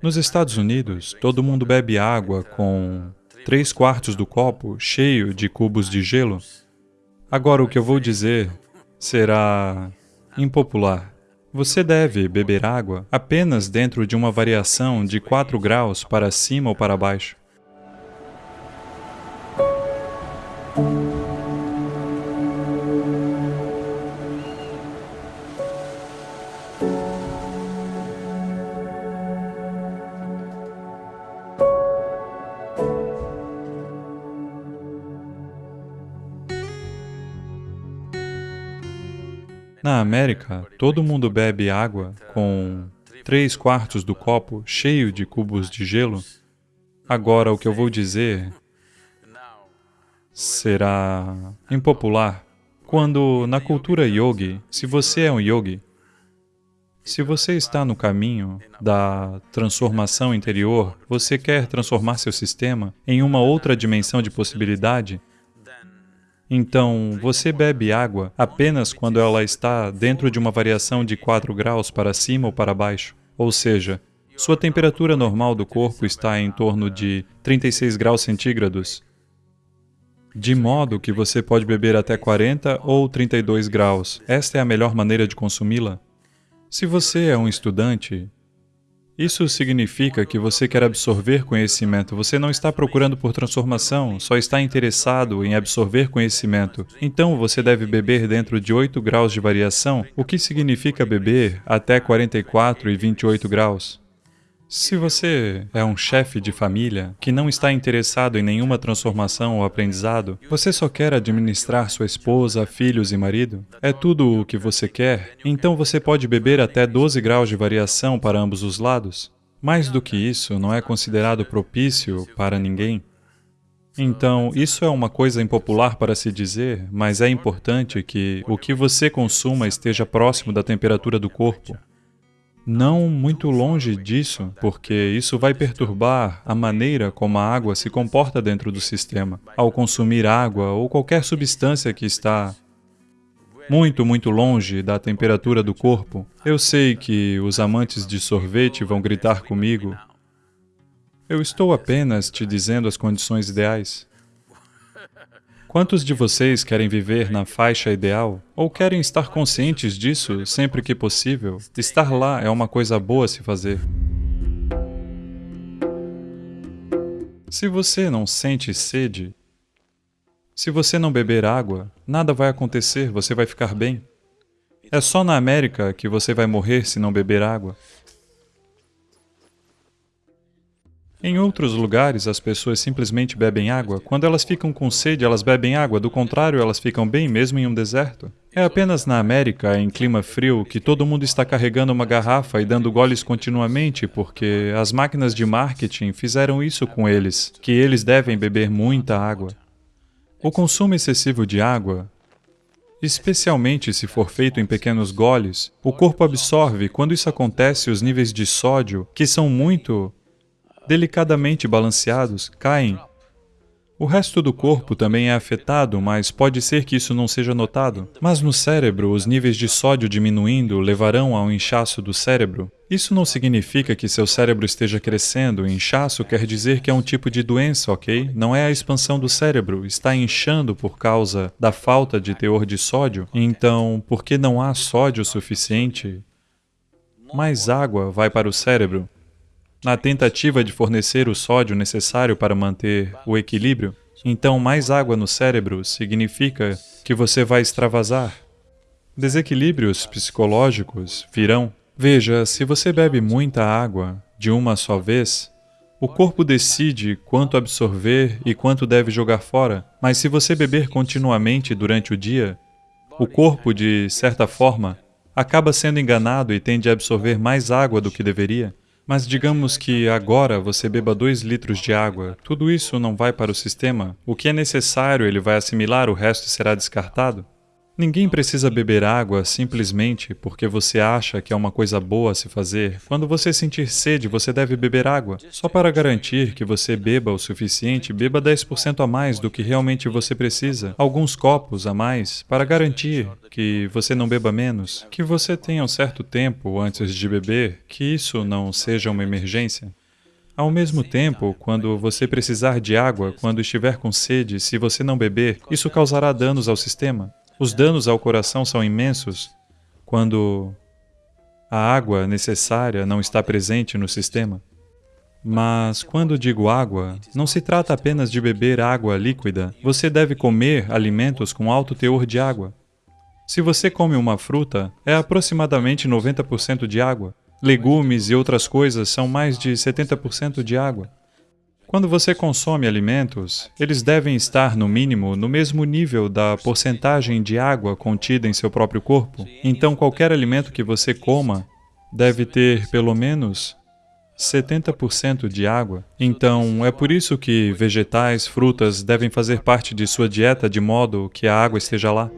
Nos Estados Unidos, todo mundo bebe água com três quartos do copo cheio de cubos de gelo. Agora, o que eu vou dizer será impopular. Você deve beber água apenas dentro de uma variação de 4 graus para cima ou para baixo. Na América, todo mundo bebe água com três quartos do copo cheio de cubos de gelo. Agora, o que eu vou dizer será impopular. Quando, na cultura yogi, se você é um yogi, se você está no caminho da transformação interior, você quer transformar seu sistema em uma outra dimensão de possibilidade, então, você bebe água apenas quando ela está dentro de uma variação de 4 graus para cima ou para baixo. Ou seja, sua temperatura normal do corpo está em torno de 36 graus centígrados, de modo que você pode beber até 40 ou 32 graus. Esta é a melhor maneira de consumi-la. Se você é um estudante, isso significa que você quer absorver conhecimento. Você não está procurando por transformação, só está interessado em absorver conhecimento. Então você deve beber dentro de 8 graus de variação, o que significa beber até 44 e 28 graus. Se você é um chefe de família que não está interessado em nenhuma transformação ou aprendizado, você só quer administrar sua esposa, filhos e marido, é tudo o que você quer, então você pode beber até 12 graus de variação para ambos os lados. Mais do que isso, não é considerado propício para ninguém. Então, isso é uma coisa impopular para se dizer, mas é importante que o que você consuma esteja próximo da temperatura do corpo não muito longe disso, porque isso vai perturbar a maneira como a água se comporta dentro do sistema. Ao consumir água ou qualquer substância que está muito, muito longe da temperatura do corpo, eu sei que os amantes de sorvete vão gritar comigo. Eu estou apenas te dizendo as condições ideais. Quantos de vocês querem viver na faixa ideal? Ou querem estar conscientes disso sempre que possível? Estar lá é uma coisa boa a se fazer. Se você não sente sede, se você não beber água, nada vai acontecer, você vai ficar bem. É só na América que você vai morrer se não beber água. Em outros lugares, as pessoas simplesmente bebem água. Quando elas ficam com sede, elas bebem água, do contrário, elas ficam bem mesmo em um deserto. É apenas na América, em clima frio, que todo mundo está carregando uma garrafa e dando goles continuamente, porque as máquinas de marketing fizeram isso com eles, que eles devem beber muita água. O consumo excessivo de água Especialmente se for feito em pequenos goles, o corpo absorve, quando isso acontece, os níveis de sódio, que são muito delicadamente balanceados, caem. O resto do corpo também é afetado, mas pode ser que isso não seja notado. Mas no cérebro, os níveis de sódio diminuindo levarão ao inchaço do cérebro. Isso não significa que seu cérebro esteja crescendo. Inchaço quer dizer que é um tipo de doença, ok? Não é a expansão do cérebro, está inchando por causa da falta de teor de sódio. Então, porque não há sódio suficiente, mais água vai para o cérebro. Na tentativa de fornecer o sódio necessário para manter o equilíbrio, então mais água no cérebro significa que você vai extravasar. Desequilíbrios psicológicos virão. Veja, se você bebe muita água de uma só vez, o corpo decide quanto absorver e quanto deve jogar fora, mas se você beber continuamente durante o dia, o corpo, de certa forma, acaba sendo enganado e tende a absorver mais água do que deveria. Mas digamos que agora você beba 2 litros de água, tudo isso não vai para o sistema? O que é necessário ele vai assimilar, o resto será descartado? Ninguém precisa beber água simplesmente porque você acha que é uma coisa boa a se fazer. Quando você sentir sede, você deve beber água. Só para garantir que você beba o suficiente, beba 10% a mais do que realmente você precisa. Alguns copos a mais, para garantir que você não beba menos. Que você tenha um certo tempo antes de beber, que isso não seja uma emergência. Ao mesmo tempo, quando você precisar de água, quando estiver com sede, se você não beber, isso causará danos ao sistema. Os danos ao coração são imensos quando a água necessária não está presente no sistema. Mas quando digo água, não se trata apenas de beber água líquida. Você deve comer alimentos com alto teor de água. Se você come uma fruta, é aproximadamente 90% de água. Legumes e outras coisas são mais de 70% de água. Quando você consome alimentos, eles devem estar, no mínimo, no mesmo nível da porcentagem de água contida em seu próprio corpo. Então, qualquer alimento que você coma deve ter, pelo menos, 70% de água. Então, é por isso que vegetais, frutas devem fazer parte de sua dieta de modo que a água esteja lá.